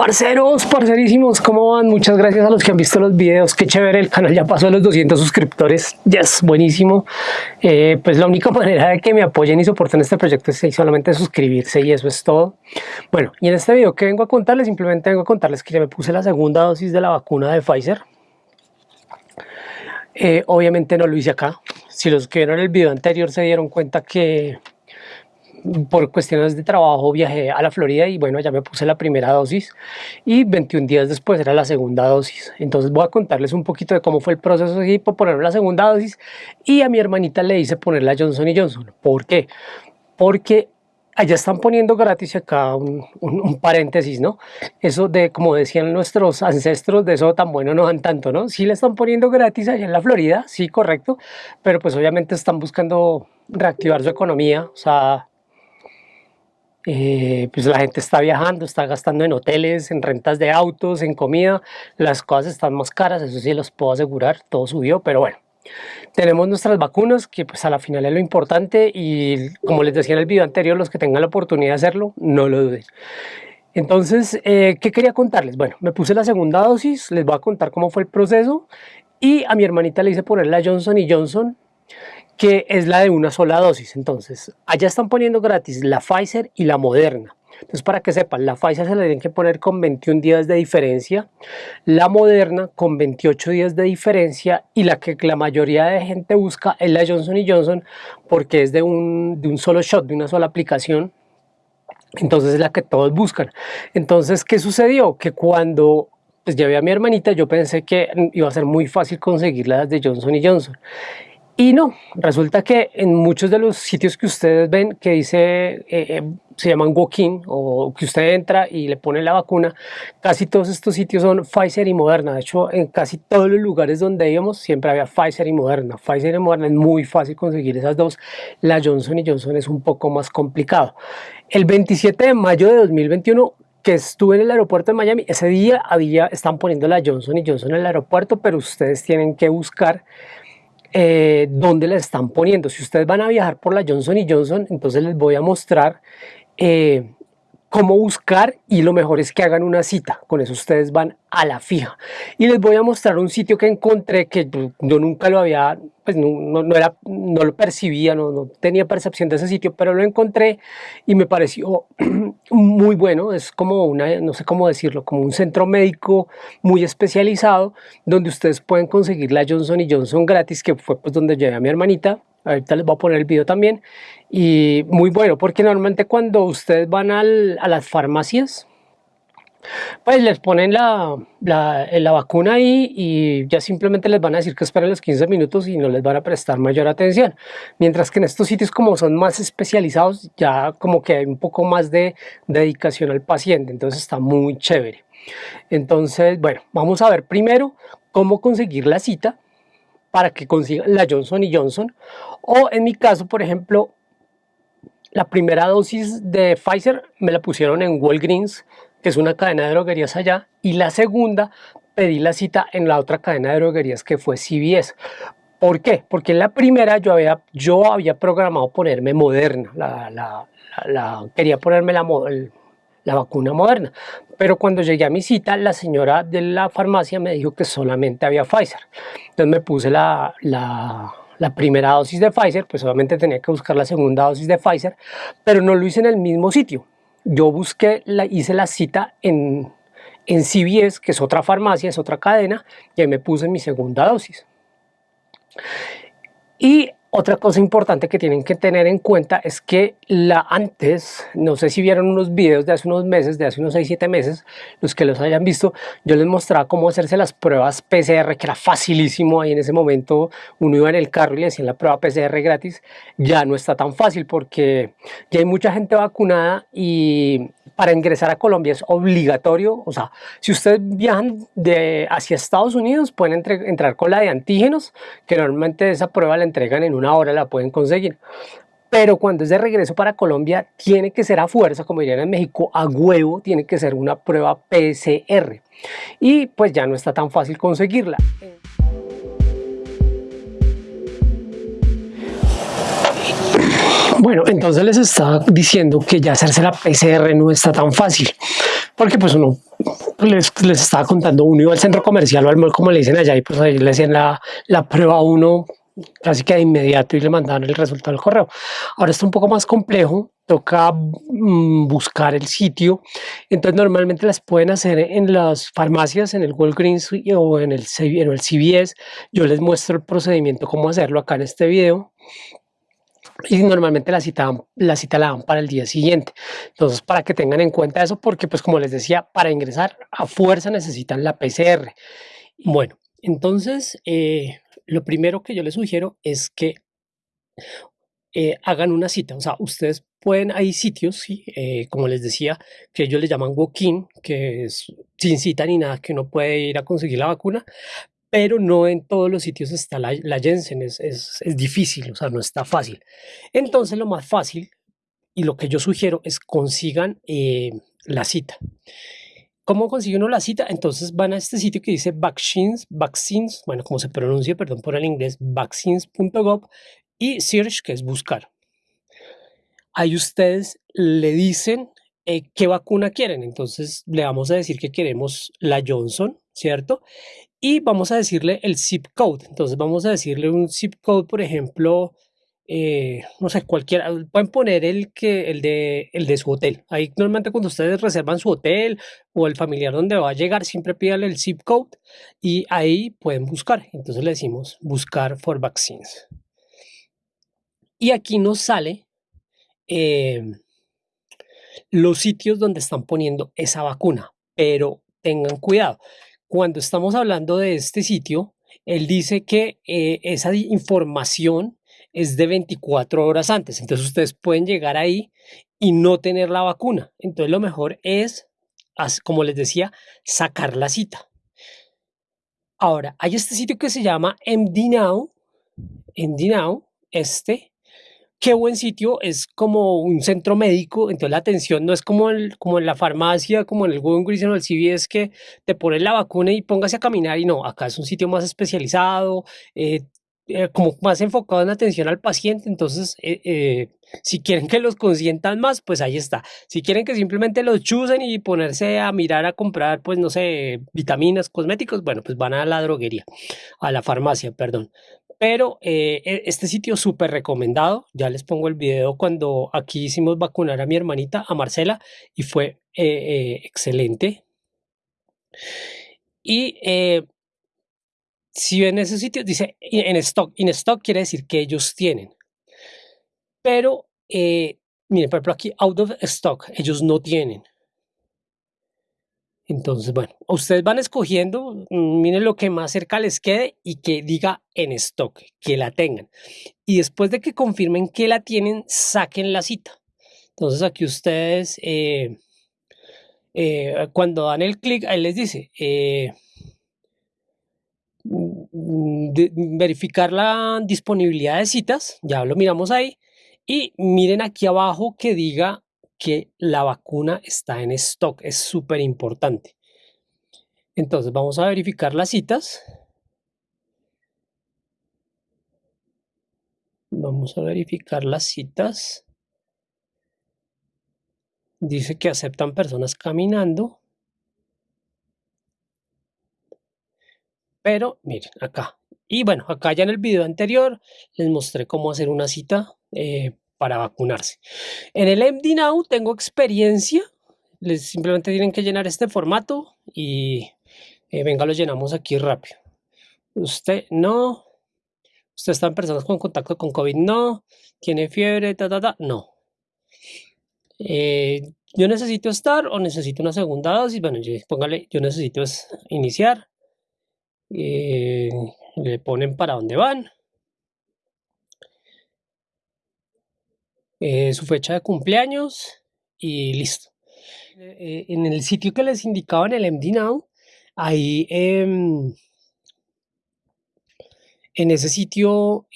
Parceros, parcerísimos, ¿cómo van? Muchas gracias a los que han visto los videos, qué chévere, el canal ya pasó a los 200 suscriptores, yes, buenísimo. Eh, pues la única manera de que me apoyen y soporten este proyecto es solamente suscribirse y eso es todo. Bueno, y en este video que vengo a contarles, simplemente vengo a contarles que ya me puse la segunda dosis de la vacuna de Pfizer. Eh, obviamente no lo hice acá, si los que vieron el video anterior se dieron cuenta que por cuestiones de trabajo viajé a la Florida y bueno, ya me puse la primera dosis y 21 días después era la segunda dosis. Entonces voy a contarles un poquito de cómo fue el proceso de poner la segunda dosis y a mi hermanita le hice poner la Johnson Johnson. ¿Por qué? Porque allá están poniendo gratis acá un, paréntesis, ¿no? Eso de, como decían nuestros ancestros, de eso tan bueno no dan tanto, ¿no? Sí le están poniendo gratis allá en la Florida, sí, correcto, pero pues obviamente están buscando reactivar su economía, o sea, eh, pues la gente está viajando, está gastando en hoteles, en rentas de autos, en comida, las cosas están más caras, eso sí los puedo asegurar, todo subió, pero bueno. Tenemos nuestras vacunas, que pues a la final es lo importante y como les decía en el video anterior, los que tengan la oportunidad de hacerlo, no lo duden. Entonces, eh, ¿qué quería contarles? Bueno, me puse la segunda dosis, les voy a contar cómo fue el proceso y a mi hermanita le hice poner la Johnson Johnson que es la de una sola dosis. Entonces, allá están poniendo gratis la Pfizer y la Moderna. Entonces, para que sepan, la Pfizer se la tienen que poner con 21 días de diferencia, la Moderna con 28 días de diferencia y la que la mayoría de gente busca es la Johnson Johnson porque es de un, de un solo shot, de una sola aplicación. Entonces es la que todos buscan. Entonces, ¿qué sucedió? Que cuando pues, llevé a mi hermanita, yo pensé que iba a ser muy fácil conseguir las de Johnson Johnson. Y no, resulta que en muchos de los sitios que ustedes ven que dice, eh, eh, se llaman walk-in o que usted entra y le pone la vacuna, casi todos estos sitios son Pfizer y Moderna. De hecho, en casi todos los lugares donde íbamos siempre había Pfizer y Moderna. Pfizer y Moderna es muy fácil conseguir esas dos. La Johnson y Johnson es un poco más complicado. El 27 de mayo de 2021 que estuve en el aeropuerto de Miami, ese día había, están poniendo la Johnson y Johnson en el aeropuerto, pero ustedes tienen que buscar eh, dónde la están poniendo. Si ustedes van a viajar por la Johnson Johnson, entonces les voy a mostrar eh, cómo buscar y lo mejor es que hagan una cita. Con eso ustedes van a la fija. Y les voy a mostrar un sitio que encontré que yo nunca lo había, pues no, era, no lo percibía, no, no, tenía percepción de ese sitio, pero lo encontré y me pareció muy bueno. Es como una, no sé cómo decirlo, como un centro médico muy especializado donde ustedes pueden conseguir la Johnson Johnson gratis, que fue pues donde llevé a mi hermanita ahorita les voy a poner el video también y muy bueno porque normalmente cuando ustedes van a las farmacias pues les ponen la, la, vacuna ahí y ya simplemente les van a decir que esperen los 15 minutos y no les van a prestar mayor atención. Mientras que en estos sitios como son más especializados, ya como que hay un poco más de dedicación al paciente, entonces está muy chévere. Entonces, bueno, vamos a ver primero cómo conseguir la cita para que consigan la Johnson Johnson. O en mi caso, por ejemplo, la primera dosis de Pfizer me la pusieron en Walgreens, que es una cadena de droguerías allá, y la segunda pedí la cita en la otra cadena de droguerías que fue CVS. ¿Por qué? Porque en la primera yo había, yo había programado ponerme Moderna, la, quería ponerme la, la vacuna moderna. Pero cuando llegué a mi cita, la señora de la farmacia me dijo que solamente había Pfizer. Entonces me puse la, la, primera dosis de Pfizer, pues obviamente tenía que buscar la segunda dosis de Pfizer, pero no lo hice en el mismo sitio. Yo busqué, hice la cita en, en CVS, que es otra farmacia, es otra cadena, y ahí me puse mi segunda dosis. Y otra cosa importante que tienen que tener en cuenta es que la antes, no sé si vieron unos videos de hace unos meses, de hace unos 6-7 meses, los que los hayan visto, yo les mostraba cómo hacerse las pruebas PCR, que era facilísimo ahí en ese momento, uno iba en el carro y le hacían la prueba PCR gratis, ya no está tan fácil porque ya hay mucha gente vacunada y para ingresar a Colombia es obligatorio, o sea, si ustedes viajan de hacia Estados Unidos pueden entrar con la de antígenos, que normalmente esa prueba la entregan en una hora, la pueden conseguir. Pero cuando es de regreso para Colombia, tiene que ser a fuerza, como dirían en México, a huevo, tiene que ser una prueba PCR. Y pues ya no está tan fácil conseguirla. Bueno, entonces les estaba diciendo que ya hacerse la PCR no está tan fácil. porque pues uno les, les estaba contando, uno iba al centro comercial o al como le dicen allá, y pues ahí le hacían la, la prueba a uno casi que de inmediato y le mandaban el resultado del correo. Ahora está un poco más complejo, toca mm, buscar el sitio, entonces normalmente las pueden hacer en las farmacias, en el Walgreens o en el, en el CVS. Yo les muestro el procedimiento, cómo hacerlo acá en este video y normalmente la cita, la cita la dan para el día siguiente. Entonces, para que tengan en cuenta eso, porque pues como les decía, para ingresar a fuerza necesitan la PCR. Bueno, entonces, eh, lo primero que yo les sugiero es que eh, hagan una cita. O sea, ustedes pueden, hay sitios. Eh, como les decía, que ellos le llaman walk-in, que es sin cita ni nada, que uno puede ir a conseguir la vacuna, pero no en todos los sitios está la, la Jensen, es, es, es, difícil, o sea, no está fácil. Entonces, lo más fácil y lo que yo sugiero es consigan eh, la cita. ¿Cómo consigue uno la cita? Entonces van a este sitio que dice vaccines, vaccines, bueno, como se pronuncia, perdón por el inglés, vaccines.gov y search, que es buscar. Ahí ustedes le dicen eh, qué vacuna quieren. Entonces le vamos a decir que queremos la Johnson, ¿cierto? Y vamos a decirle el zip code. Entonces vamos a decirle un zip code, por ejemplo, eh, no sé, cualquiera, pueden poner el, que, el, de, el de su hotel. Ahí normalmente cuando ustedes reservan su hotel o el familiar donde va a llegar, siempre pídale el zip code y ahí pueden buscar. Entonces le decimos buscar for vaccines. Y aquí nos sale eh, los sitios donde están poniendo esa vacuna, pero tengan cuidado. Cuando estamos hablando de este sitio, él dice que eh, esa información es de 24 horas antes. Entonces ustedes pueden llegar ahí y no tener la vacuna. Entonces lo mejor es, como les decía, sacar la cita. Ahora, hay este sitio que se llama MDNow, MDNow, este, qué buen sitio, es como un centro médico, entonces la atención no es como, el, como en la farmacia, como en el Walgreens o el CVS que te ponen la vacuna y póngase a caminar y no, acá es un sitio más especializado, eh, eh, como más enfocado en atención al paciente, entonces eh, eh, si quieren que los consientan más, pues ahí está. Si quieren que simplemente los chusen y ponerse a mirar a comprar, pues no sé, vitaminas, cosméticos, bueno, pues van a la droguería, a la farmacia, perdón. Pero e, este sitio súper recomendado, ya les pongo el video cuando aquí hicimos vacunar a mi hermanita, a Marcela, y fue excelente. Y si ven ese sitio, dice en stock. In stock quiere decir que ellos tienen. Pero, eh, miren, por ejemplo, aquí out of stock, ellos no tienen. Entonces, bueno, ustedes van escogiendo, mm, miren lo que más cerca les quede y que diga en stock, que la tengan. Y después de que confirmen que la tienen, saquen la cita. Entonces aquí ustedes, eh, eh, cuando dan el clic, ahí les dice, Mm, verificar la disponibilidad de citas, ya lo miramos ahí, y miren aquí abajo que diga que la vacuna está en stock, es súper importante. Entonces vamos a verificar las citas. Vamos a verificar las citas. Dice que aceptan personas caminando. Pero miren, acá. Y bueno, acá ya en el video anterior les mostré cómo hacer una cita eh, para vacunarse. En el MD Now tengo experiencia. Les simplemente tienen que llenar este formato y eh, venga, lo llenamos aquí rápido. Usted no. Usted está en personas con contacto con COVID, no. Tiene fiebre, ta, ta, ta, no. Eh, yo necesito estar o necesito una segunda dosis. Bueno, póngale, yo necesito iniciar. Eh, le ponen para dónde van, eh, su fecha de cumpleaños y listo. Eh, en el sitio que les indicaba en el MD Now, ahí em, en ese sitio,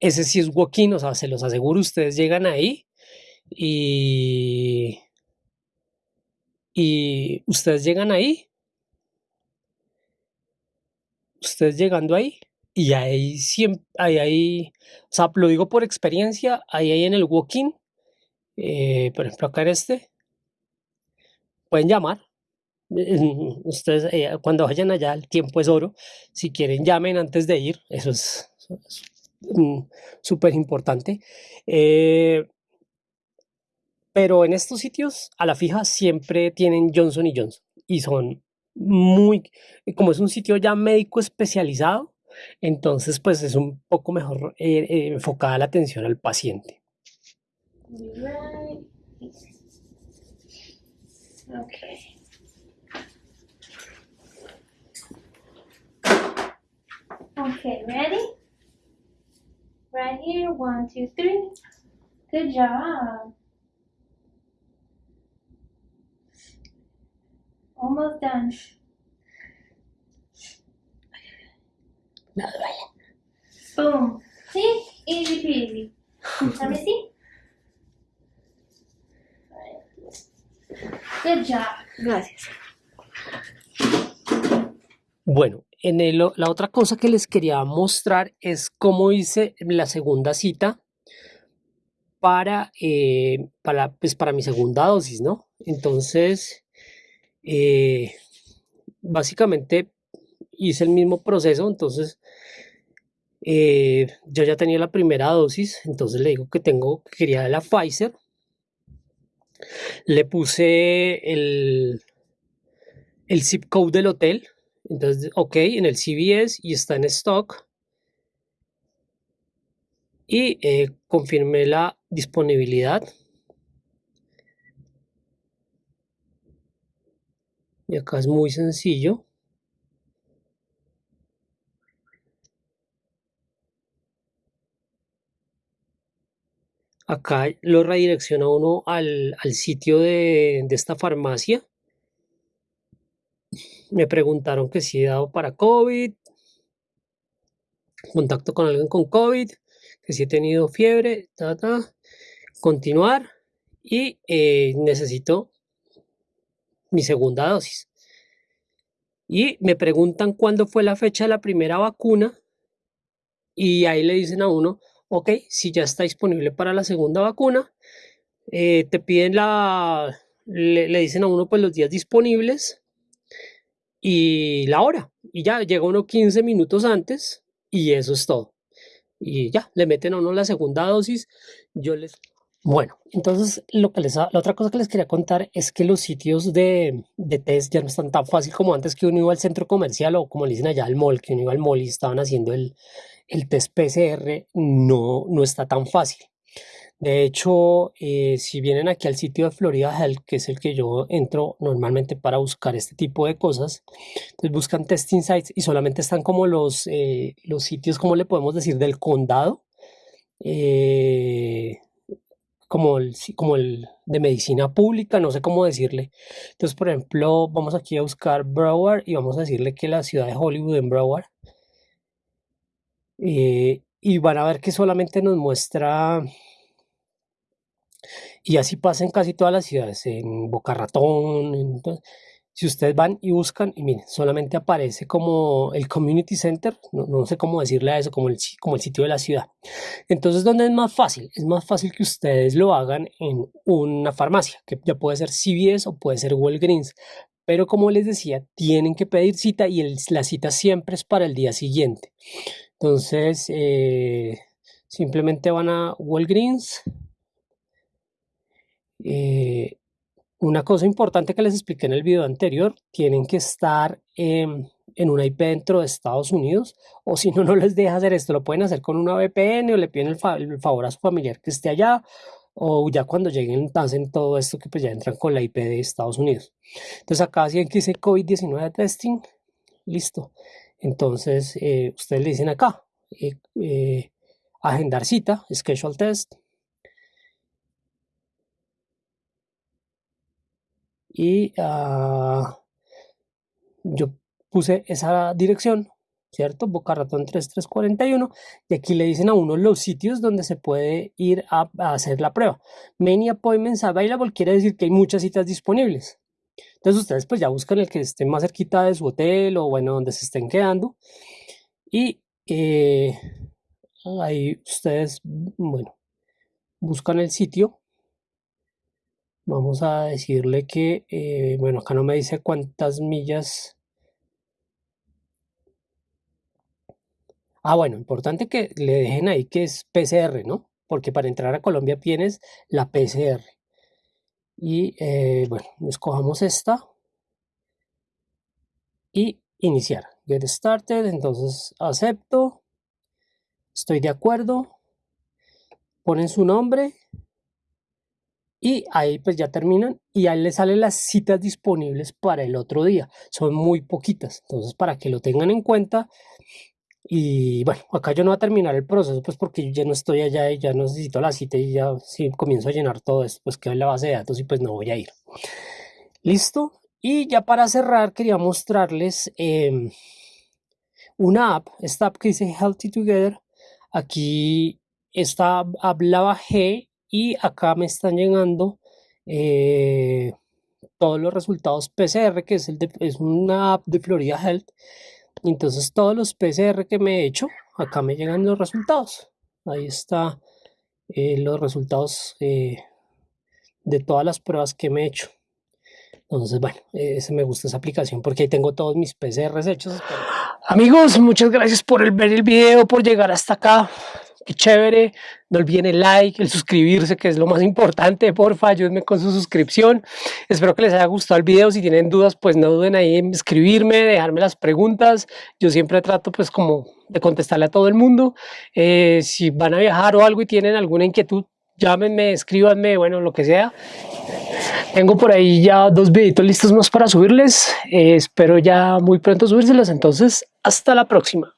ese sí es walk-in, o sea, se los aseguro, ustedes llegan ahí y y ustedes llegan ahí, ustedes llegando ahí, y ahí siempre, ahí, ahí, o sea, lo digo por experiencia, ahí, ahí en el walk-in, Eh, por ejemplo, acá en este, pueden llamar. Ustedes eh, cuando vayan allá, el tiempo es oro. Si quieren, llamen antes de ir. Eso es mm, súper importante. Eh, pero en estos sitios, a la fija, siempre tienen Johnson y Johnson. Y son muy, como es un sitio ya médico especializado, entonces pues es un poco mejor enfocada la atención al paciente. Okay. Okay, ready? Right here, one, two, three. Good job. Almost done. Boom. See? Easy peasy. Let me see. Good job. Gracias. Bueno, en el, la otra cosa que les quería mostrar es cómo hice la segunda cita para, eh, para, pues para mi segunda dosis, ¿no? Entonces, eh, básicamente hice el mismo proceso, entonces eh, yo ya tenía la primera dosis, entonces le digo que tengo, que quería la Pfizer, le puse el, el zip code del hotel. Entonces, ok, en el CVS y está en stock. Y eh, confirmé la disponibilidad. Y acá es muy sencillo. Acá lo redirecciona uno al, sitio de, esta farmacia. Me preguntaron que si he dado para COVID, contacto con alguien con COVID, que si he tenido fiebre, continuar y eh, necesito mi segunda dosis. Y me preguntan cuándo fue la fecha de la primera vacuna y ahí le dicen a uno, ok, si ya está disponible para la segunda vacuna, eh, te piden la, le, dicen a uno pues los días disponibles y la hora, y ya llega uno 15 minutos antes y eso es todo. Y ya, le meten a uno la segunda dosis, yo les... Bueno, entonces lo que les, la otra cosa que les quería contar es que los sitios de, de test ya no están tan fácil como antes que uno iba al centro comercial o como le dicen allá al mall, que uno iba al mall y estaban haciendo el, el test PCR no, no está tan fácil. De hecho, eh, si vienen aquí al sitio de Florida Health, que es el que yo entro normalmente para buscar este tipo de cosas, entonces buscan testing sites y solamente están como los, eh, los sitios, como le podemos decir, del condado, eh, como, el, como el de medicina pública, no sé cómo decirle. Entonces, por ejemplo, vamos aquí a buscar Broward y vamos a decirle que la ciudad de Hollywood en Broward eh, y van a ver que solamente nos muestra, y así pasa en casi todas las ciudades, en Boca Ratón, si ustedes van y buscan, y miren, solamente aparece como el community center, no, sé cómo decirle a eso, como el, sitio de la ciudad. Entonces, ¿dónde es más fácil? Es más fácil que ustedes lo hagan en una farmacia, que ya puede ser CVS o puede ser Walgreens, pero como les decía, tienen que pedir cita y la cita siempre es para el día siguiente. Entonces, eh, simplemente van a Walgreens. Eh, una cosa importante que les expliqué en el video anterior, tienen que estar en una IP dentro de Estados Unidos o si no, no les deja hacer esto, lo pueden hacer con una VPN o le piden el, favor a su familiar que esté allá o ya cuando lleguen hacen todo esto que pues ya entran con la IP de Estados Unidos. Entonces acá si que dice COVID-19 testing, listo. Entonces, eh, ustedes le dicen acá, eh, eh, agendar cita, schedule test. Y ah, yo puse esa dirección, ¿cierto? Boca Ratón 3341. Y aquí le dicen a uno los sitios donde se puede ir a, a hacer la prueba. Many appointments available quiere decir que hay muchas citas disponibles. Entonces ustedes pues ya buscan el que esté más cerquita de su hotel o bueno, donde se estén quedando. Y eh, ahí ustedes, bueno, buscan el sitio Vamos a decirle que, eh, bueno, acá no me dice cuántas millas. Ah, bueno, importante que le dejen ahí que es PCR, ¿no? Porque para entrar a Colombia tienes la PCR. Y eh, bueno, escojamos esta. Y iniciar. Get started, entonces acepto. Estoy de acuerdo. Ponen su nombre y ahí pues ya terminan y ahí les salen las citas disponibles para el otro día. Son muy poquitas, entonces para que lo tengan en cuenta. Y bueno, acá yo no voy a terminar el proceso pues porque yo ya no estoy allá y ya necesito la cita y ya si comienzo a llenar todo esto pues queda en la base de datos y pues no voy a ir. Listo. Y ya para cerrar quería mostrarles em, una app, esta app que dice Healthy Together. Aquí esta app la bajé y acá me están llegando eh, todos los resultados PCR, que es, el es una app de Florida Health. Entonces todos los PCR que me he hecho, acá me llegan los resultados. Ahí está eh, los resultados eh, de todas las pruebas que me he hecho. Entonces, bueno, ese me gusta esa aplicación porque ahí tengo todos mis PCRs hechos. Amigos, muchas gracias por ver el video, por llegar hasta acá qué chévere. No olviden el like, el suscribirse, que es lo más importante. Porfa, ayúdenme con su suscripción. Espero que les haya gustado el video. Si tienen dudas, pues no duden ahí en escribirme, dejarme las preguntas. Yo siempre trato pues como de contestarle a todo el mundo. Eh, si van a viajar o algo y tienen alguna inquietud, llámenme, escríbanme, bueno, lo que sea. Tengo por ahí ya dos videitos listos más para subirles. Eh, espero ya muy pronto subírselos. Entonces, hasta la próxima.